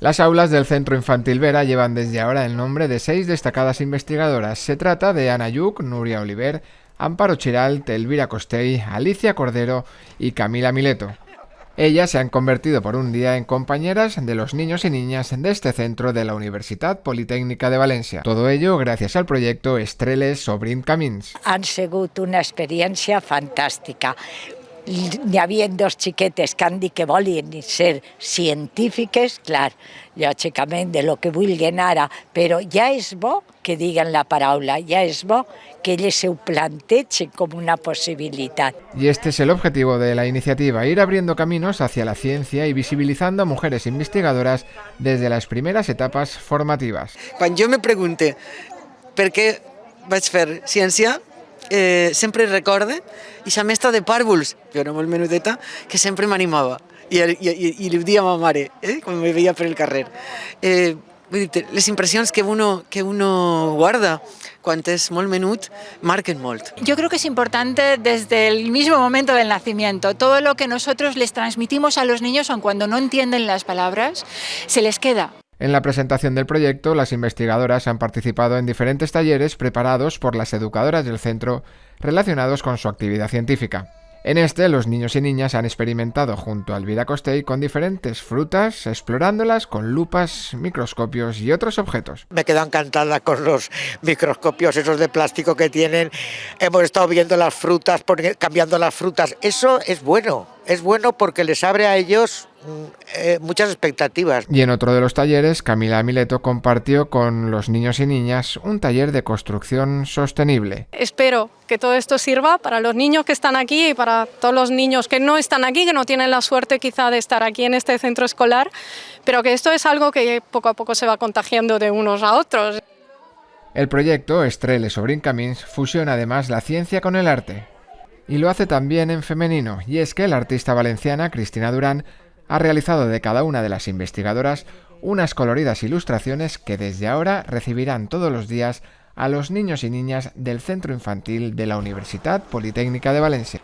Las aulas del Centro Infantil Vera llevan desde ahora el nombre de seis destacadas investigadoras. Se trata de Ana Yuc, Nuria Oliver, Amparo Chiral, Elvira Costey, Alicia Cordero y Camila Mileto. Ellas se han convertido por un día en compañeras de los niños y niñas de este centro de la Universidad Politécnica de Valencia. Todo ello gracias al proyecto Estreles Sobrin Camins. Han sido una experiencia fantástica. Hi havia dos xiquetes que han dit que volien ser científiques, clar, lògicament de lo que vulguin ara, però ja és bo que diguen la paraula, ja és bo que elles se ho plantegen com una possibilitat. Y este es el objetivo de la iniciativa, ir abriendo caminos hacia la ciencia y visibilizando a mujeres investigadoras desde las primeras etapas formativas. Quan jo me pregunte per què vaig fer ciència, eh, sempre recorde i la mestra de pàrvuls, jo era molt menudeta, que sempre m'animava. I, i, i, i li ho a ma mare, eh, me veia per el carrer. Eh, vull que uno, que uno guarda quan és molt menut marquen molt. Yo creo que es importante desde el mismo momento del nacimiento. Todo lo que nosotros les transmitimos a los niños, aun cuando no entienden las palabras, se les queda. En la presentación del proyecto, las investigadoras han participado en diferentes talleres preparados por las educadoras del centro relacionados con su actividad científica. En este, los niños y niñas han experimentado junto a Elvira Costey con diferentes frutas, explorándolas con lupas, microscopios y otros objetos. Me quedo encantada con los microscopios esos de plástico que tienen. Hemos estado viendo las frutas, cambiando las frutas. Eso es bueno, es bueno porque les abre a ellos eh, muchas expectativas. Y en otro de los talleres, Camila Mileto compartió con los niños y niñas un taller de construcción sostenible. Espero que todo esto sirva para los niños que están aquí y para todos los niños que no están aquí, que no tienen la suerte quizá de estar aquí en este centro escolar, pero que esto es algo que poco a poco se va contagiando de unos a otros. El proyecto Estrelle Sobrin Camins fusiona además la ciencia con el arte. Y lo hace también en femenino, y es que la artista valenciana Cristina Durán ha realizado de cada una de las investigadoras unas coloridas ilustraciones que desde ahora recibirán todos los días a los niños y niñas del Centro Infantil de la Universidad Politécnica de Valencia.